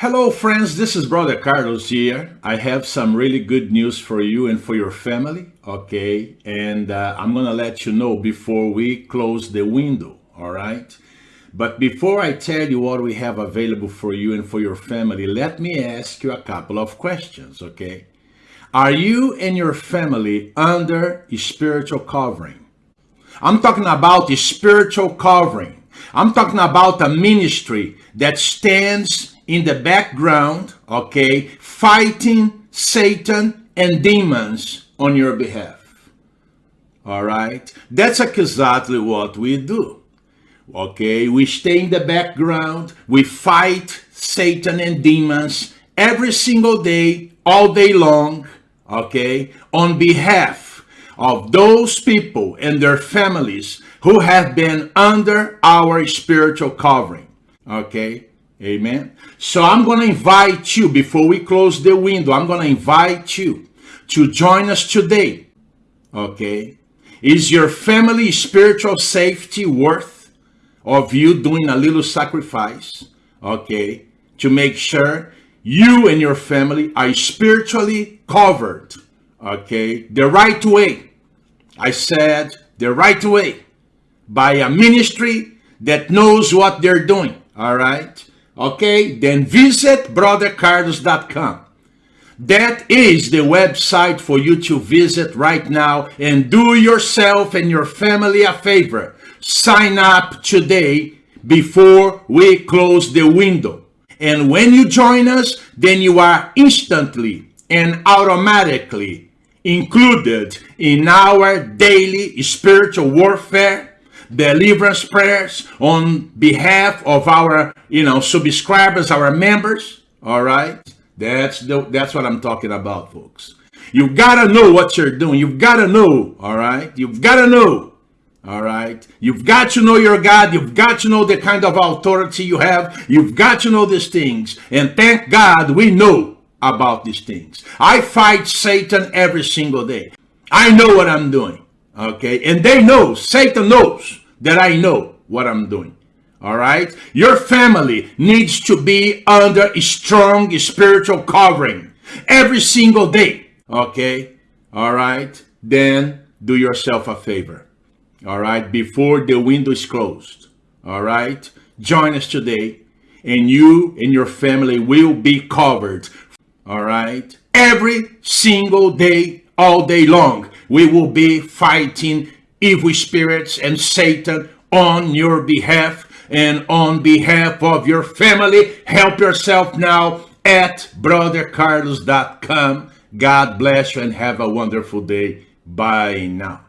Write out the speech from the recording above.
Hello friends, this is Brother Carlos here. I have some really good news for you and for your family, okay? And uh, I'm gonna let you know before we close the window, all right? But before I tell you what we have available for you and for your family, let me ask you a couple of questions, okay? Are you and your family under spiritual covering? I'm talking about spiritual covering. I'm talking about a ministry that stands in the background, okay, fighting Satan and demons on your behalf. All right? That's exactly what we do. Okay, we stay in the background, we fight Satan and demons every single day, all day long, okay, on behalf of those people and their families who have been under our spiritual covering, okay? Amen. So I'm going to invite you, before we close the window, I'm going to invite you to join us today. Okay. Is your family spiritual safety worth of you doing a little sacrifice? Okay. To make sure you and your family are spiritually covered. Okay. The right way. I said the right way by a ministry that knows what they're doing. All right okay, then visit brothercarlos.com. That is the website for you to visit right now and do yourself and your family a favor. Sign up today before we close the window. And when you join us, then you are instantly and automatically included in our daily spiritual warfare deliverance prayers on behalf of our, you know, subscribers, our members. All right. That's the, that's what I'm talking about, folks. You've got to know what you're doing. You've got to know. All right. You've got to know. All right. You've got to know your God. You've got to know the kind of authority you have. You've got to know these things. And thank God we know about these things. I fight Satan every single day. I know what I'm doing. Okay. And they know, Satan knows that I know what I'm doing. All right. Your family needs to be under a strong spiritual covering every single day. Okay. All right. Then do yourself a favor. All right. Before the window is closed. All right. Join us today and you and your family will be covered. All right. Every single day, all day long, we will be fighting evil spirits and Satan on your behalf and on behalf of your family. Help yourself now at brothercarlos.com. God bless you and have a wonderful day. Bye now.